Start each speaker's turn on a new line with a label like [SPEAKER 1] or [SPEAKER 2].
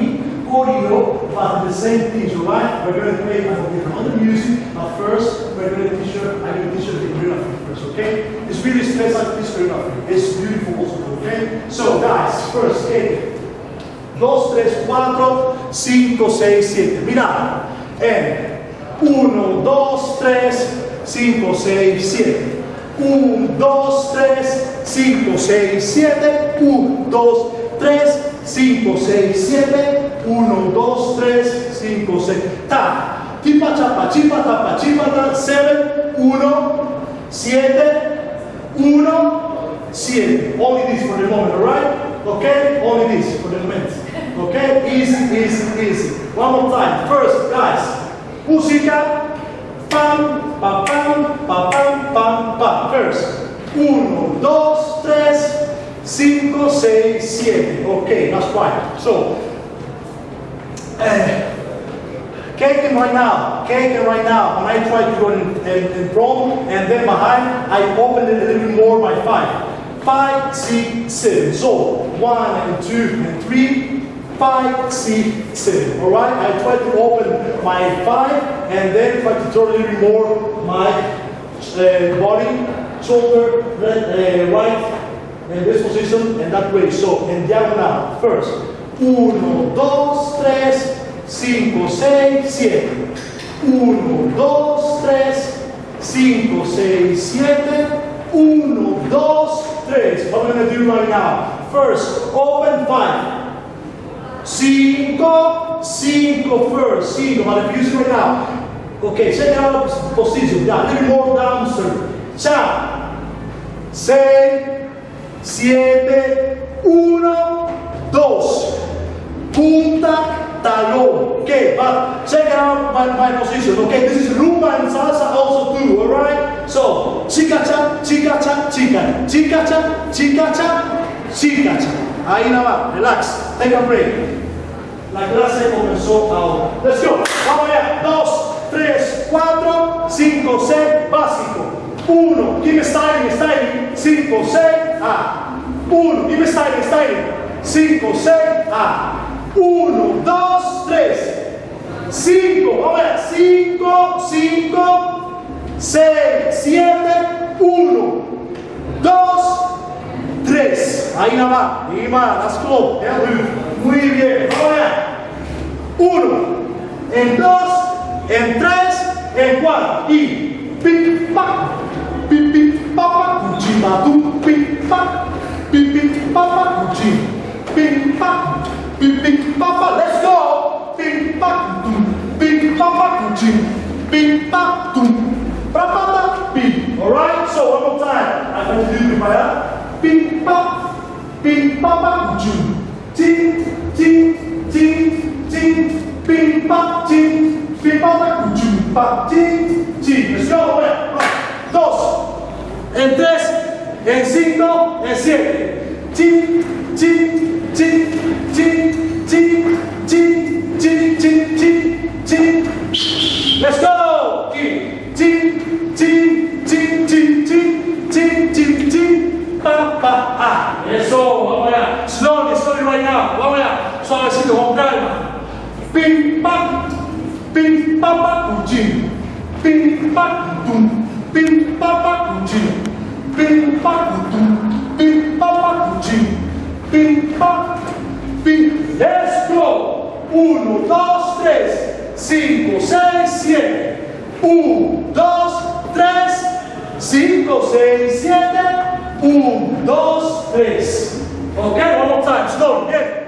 [SPEAKER 1] choreography, choreo, but the same things, alright? We're going to play a different music, but first we're going to teach you, I'm going to the choreography first, okay? It's really special. It's beautiful also? So guys, first, okay. 2, 3, 4, 5, 6, 7. Mira. En 1, 2, 3, 5, 6, 7. 1, 2, 3, 5, 6, 7. 1, 2, 3, 5, 6, 7. 1, 2, 3, 5, 6. Ta. Chipa, chapa, chipa, tapa, chipa, ta. 7, 1, 7, 1, 7. Only this for the moment, alright? Okay? Only this for the moment. Okay? Easy, easy, easy. One more time. First, guys. Música. Pam, pa, pam, pa, pam, pam, pam. First. Uno, dos, tres, cinco, seis, siete. Okay, that's right. So, uh, Kaken right now, Kaken right now, when I try to go in, in, in front and then behind, I open it a little bit more by five. Five, six, seven. So, one and two and three, five, six, seven. Alright? I try to open my five and then try to turn a little bit more my uh, body, shoulder, uh, right, in this position and that way. So, in diagonal, first. 1, 2, 3, 5, 6, 7. 1, 2, 3, 5, 6, 7. 1, 2, 3. What we're going to do right now. First, open 5. 5, 5 first. 5, but if you right now. Okay, check out the position. Yeah, a little more down, sir. Cha. 7, 1, 2. Punta, talón. Okay, but check out my, my position. Okay, this is rumba and salsa also too, alright? So, chica-cha, chica-cha, chica. Chica-cha, chica-cha, chica-cha. Ahí nada más, relax, take a break. La clase comenzó ahora. Let's go. Vamos allá. 2, 3, 4, 5, 6, básico. 1, keep styling, styling. 5, 6, a. 1, dime styling, styling, 5, 6, a. 1, 2, 3, 5, vamos a ver, 5, 5, 6, 7, 1, 2, 3, ahí nada más, y más, las cosas, muy bien, vamos a ver, 1, en 2, en 3, en 4, y pip, pap, pip, pip, pap, pip, pop, beep beep papa Gucci, beep pop, beep beep papa. Let's go, beep pop, beep papa Gucci, beep pop, papa beep. All right. So one more time. I'm going to do the fire. Beep pop, beep papa Gucci, ting ting ting ting, beep pop ting, beep papa Gucci, pop ting ting. Let's go. Dos. En tres. En cinco, en siete. Ting, ting, ting, ting, ting, ting, ting, ting, ting, ting. Let's go. Ting, ting, ting, ting, ting, ting, ting, ting, ting, pa, pa, ah. Eso, vamos allá. Slowly, slowly right now. Vamos allá. Suavecito, con calma. Pim, pam, pim, pam, pam, cuchillo. Pim, pam, tum, pim, pam, pam. Pimpacutum, pimpapacutim, pimpa, pim, destro, um, dois, três, cinco, seis, sete, um, dois, três, cinco, seis, sete, um, dois, três. Ok? One more time, slow, yeah.